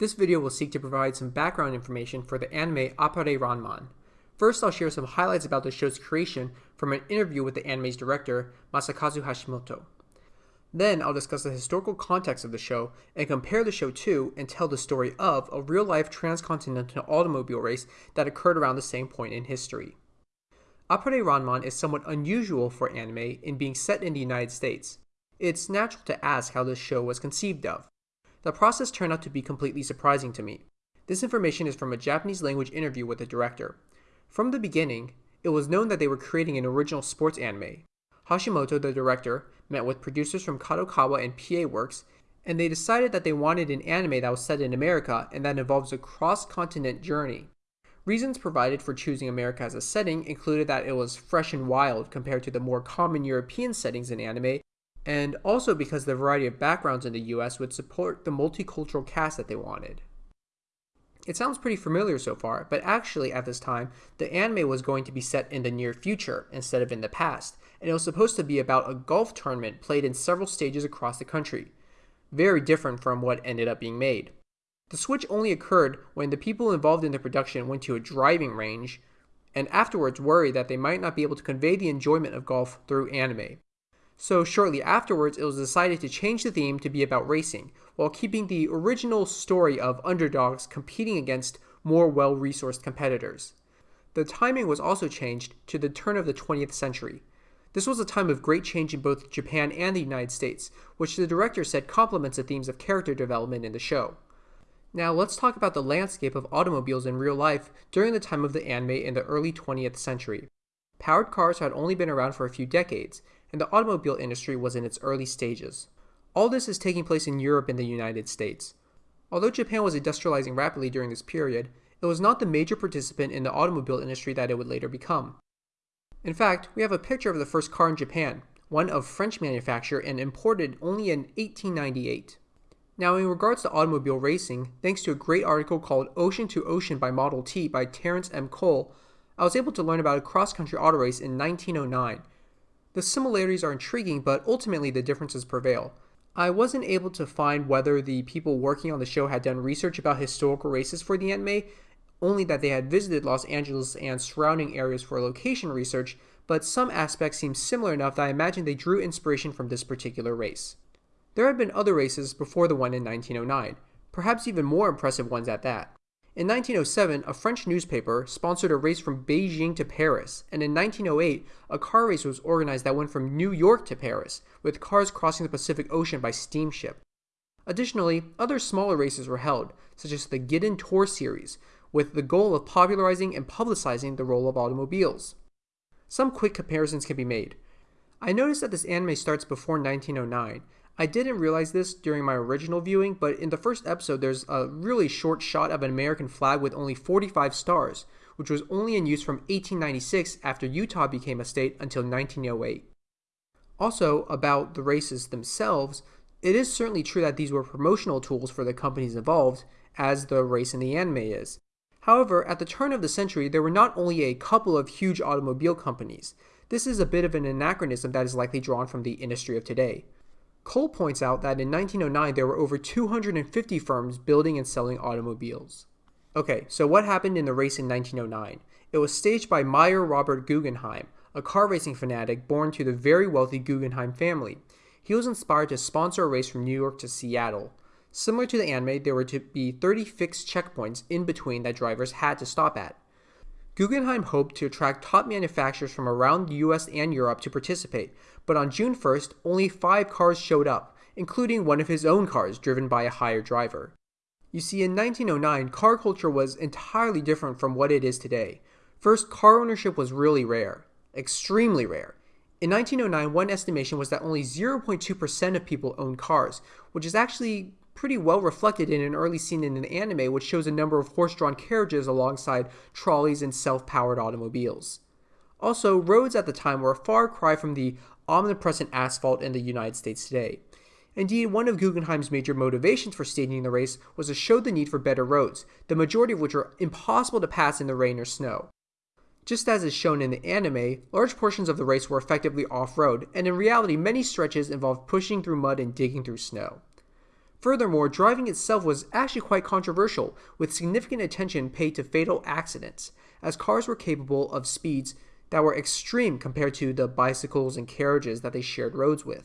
This video will seek to provide some background information for the anime Appare Ranman. First, I'll share some highlights about the show's creation from an interview with the anime's director, Masakazu Hashimoto. Then, I'll discuss the historical context of the show and compare the show to and tell the story of a real life transcontinental automobile race that occurred around the same point in history. Appare Ranman is somewhat unusual for anime in being set in the United States. It's natural to ask how this show was conceived of. The process turned out to be completely surprising to me. This information is from a Japanese language interview with the director. From the beginning, it was known that they were creating an original sports anime. Hashimoto, the director, met with producers from Kadokawa and PA Works, and they decided that they wanted an anime that was set in America and that involves a cross-continent journey. Reasons provided for choosing America as a setting included that it was fresh and wild compared to the more common European settings in anime and also because the variety of backgrounds in the US would support the multicultural cast that they wanted. It sounds pretty familiar so far, but actually at this time, the anime was going to be set in the near future instead of in the past, and it was supposed to be about a golf tournament played in several stages across the country. Very different from what ended up being made. The switch only occurred when the people involved in the production went to a driving range and afterwards worried that they might not be able to convey the enjoyment of golf through anime. So shortly afterwards, it was decided to change the theme to be about racing, while keeping the original story of underdogs competing against more well-resourced competitors. The timing was also changed to the turn of the 20th century. This was a time of great change in both Japan and the United States, which the director said complements the themes of character development in the show. Now let's talk about the landscape of automobiles in real life during the time of the anime in the early 20th century. Powered cars had only been around for a few decades, and the automobile industry was in its early stages. All this is taking place in Europe and the United States. Although Japan was industrializing rapidly during this period, it was not the major participant in the automobile industry that it would later become. In fact, we have a picture of the first car in Japan, one of French manufacture and imported only in 1898. Now, in regards to automobile racing, thanks to a great article called Ocean to Ocean by Model T by Terrence M. Cole, I was able to learn about a cross country auto race in 1909 the similarities are intriguing, but ultimately the differences prevail. I wasn't able to find whether the people working on the show had done research about historical races for the anime, only that they had visited Los Angeles and surrounding areas for location research, but some aspects seem similar enough that I imagine they drew inspiration from this particular race. There had been other races before the one in 1909, perhaps even more impressive ones at that. In 1907, a French newspaper sponsored a race from Beijing to Paris, and in 1908, a car race was organized that went from New York to Paris, with cars crossing the Pacific Ocean by steamship. Additionally, other smaller races were held, such as the Glidden Tour series, with the goal of popularizing and publicizing the role of automobiles. Some quick comparisons can be made. I noticed that this anime starts before 1909, I didn't realize this during my original viewing, but in the first episode, there's a really short shot of an American flag with only 45 stars, which was only in use from 1896 after Utah became a state until 1908. Also, about the races themselves, it is certainly true that these were promotional tools for the companies involved, as the race in the anime is. However, at the turn of the century, there were not only a couple of huge automobile companies. This is a bit of an anachronism that is likely drawn from the industry of today. Cole points out that in 1909 there were over 250 firms building and selling automobiles. Okay, so what happened in the race in 1909? It was staged by Meyer Robert Guggenheim, a car racing fanatic born to the very wealthy Guggenheim family. He was inspired to sponsor a race from New York to Seattle. Similar to the anime, there were to be 30 fixed checkpoints in between that drivers had to stop at. Guggenheim hoped to attract top manufacturers from around the US and Europe to participate, but on June 1st, only five cars showed up, including one of his own cars driven by a hired driver. You see, in 1909, car culture was entirely different from what it is today. First, car ownership was really rare, extremely rare. In 1909, one estimation was that only 0.2% of people owned cars, which is actually pretty well reflected in an early scene in an anime which shows a number of horse-drawn carriages alongside trolleys and self-powered automobiles. Also, roads at the time were a far cry from the omnipresent asphalt in the United States today. Indeed, one of Guggenheim's major motivations for staging the race was to show the need for better roads, the majority of which were impossible to pass in the rain or snow. Just as is shown in the anime, large portions of the race were effectively off-road, and in reality many stretches involved pushing through mud and digging through snow. Furthermore, driving itself was actually quite controversial, with significant attention paid to fatal accidents, as cars were capable of speeds that were extreme compared to the bicycles and carriages that they shared roads with.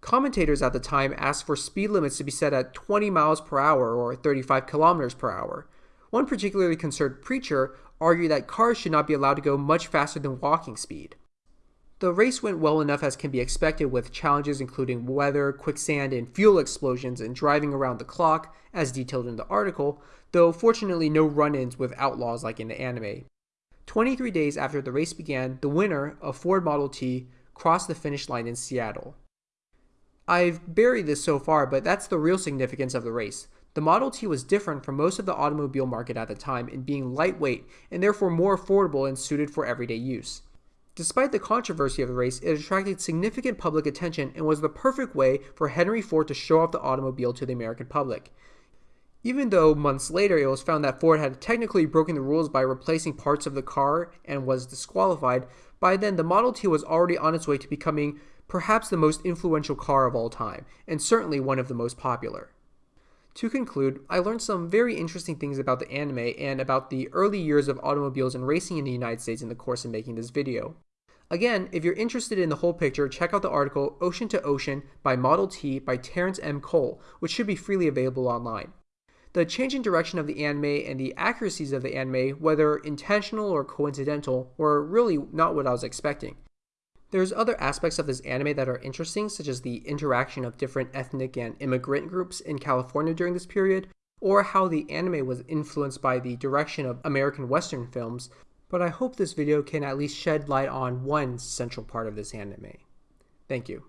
Commentators at the time asked for speed limits to be set at 20 miles per hour or 35 kilometers per hour. One particularly concerned preacher argued that cars should not be allowed to go much faster than walking speed. The race went well enough as can be expected with challenges including weather, quicksand, and fuel explosions and driving around the clock, as detailed in the article, though fortunately no run-ins with outlaws like in the anime. 23 days after the race began, the winner, a Ford Model T, crossed the finish line in Seattle. I've buried this so far, but that's the real significance of the race. The Model T was different from most of the automobile market at the time in being lightweight and therefore more affordable and suited for everyday use. Despite the controversy of the race, it attracted significant public attention and was the perfect way for Henry Ford to show off the automobile to the American public. Even though months later it was found that Ford had technically broken the rules by replacing parts of the car and was disqualified, by then the Model T was already on its way to becoming perhaps the most influential car of all time, and certainly one of the most popular. To conclude, I learned some very interesting things about the anime and about the early years of automobiles and racing in the United States in the course of making this video. Again, if you're interested in the whole picture, check out the article Ocean to Ocean by Model T by Terrence M. Cole, which should be freely available online. The change in direction of the anime and the accuracies of the anime, whether intentional or coincidental, were really not what I was expecting. There's other aspects of this anime that are interesting, such as the interaction of different ethnic and immigrant groups in California during this period, or how the anime was influenced by the direction of American Western films, but I hope this video can at least shed light on one central part of this anime. Thank you.